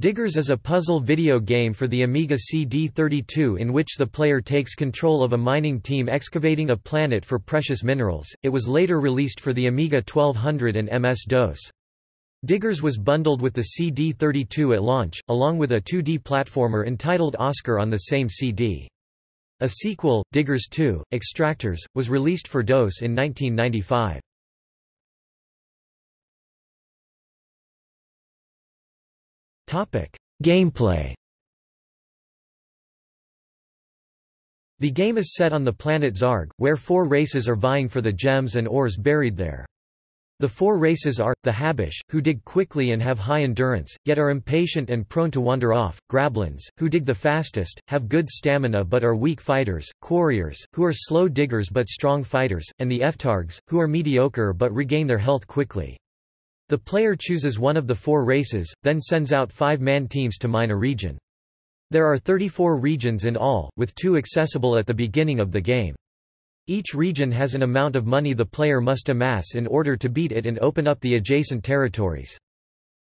Diggers is a puzzle video game for the Amiga CD32 in which the player takes control of a mining team excavating a planet for precious minerals. It was later released for the Amiga 1200 and MS-DOS. Diggers was bundled with the CD32 at launch, along with a 2D platformer entitled Oscar on the same CD. A sequel, Diggers 2, Extractors, was released for DOS in 1995. Gameplay The game is set on the planet Zarg, where four races are vying for the gems and ores buried there. The four races are, the Habbish, who dig quickly and have high endurance, yet are impatient and prone to wander off, Grablins, who dig the fastest, have good stamina but are weak fighters, Quarriors, who are slow diggers but strong fighters, and the F'Targs, who are mediocre but regain their health quickly. The player chooses one of the four races, then sends out five-man teams to mine a region. There are 34 regions in all, with two accessible at the beginning of the game. Each region has an amount of money the player must amass in order to beat it and open up the adjacent territories.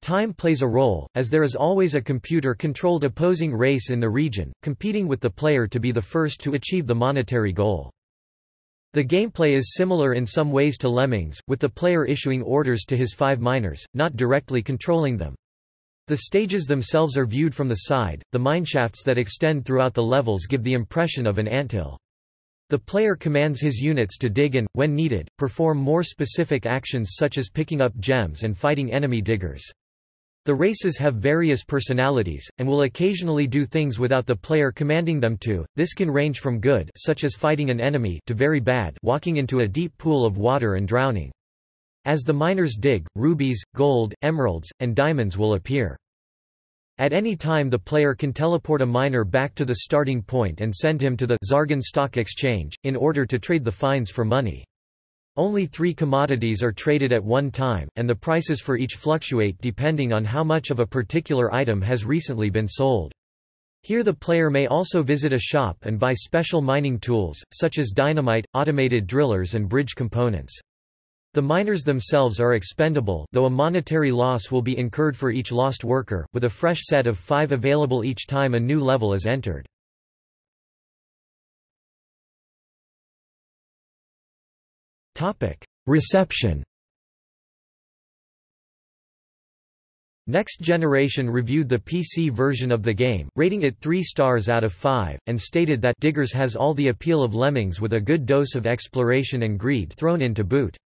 Time plays a role, as there is always a computer-controlled opposing race in the region, competing with the player to be the first to achieve the monetary goal. The gameplay is similar in some ways to Lemmings, with the player issuing orders to his five miners, not directly controlling them. The stages themselves are viewed from the side, the mineshafts that extend throughout the levels give the impression of an anthill. The player commands his units to dig and, when needed, perform more specific actions such as picking up gems and fighting enemy diggers. The races have various personalities, and will occasionally do things without the player commanding them to. This can range from good such as fighting an enemy to very bad walking into a deep pool of water and drowning. As the miners dig, rubies, gold, emeralds, and diamonds will appear. At any time the player can teleport a miner back to the starting point and send him to the Zargan Stock Exchange, in order to trade the finds for money. Only three commodities are traded at one time, and the prices for each fluctuate depending on how much of a particular item has recently been sold. Here the player may also visit a shop and buy special mining tools, such as dynamite, automated drillers and bridge components. The miners themselves are expendable though a monetary loss will be incurred for each lost worker, with a fresh set of five available each time a new level is entered. Reception Next Generation reviewed the PC version of the game, rating it 3 stars out of 5, and stated that Diggers has all the appeal of Lemmings with a good dose of exploration and greed thrown in to boot.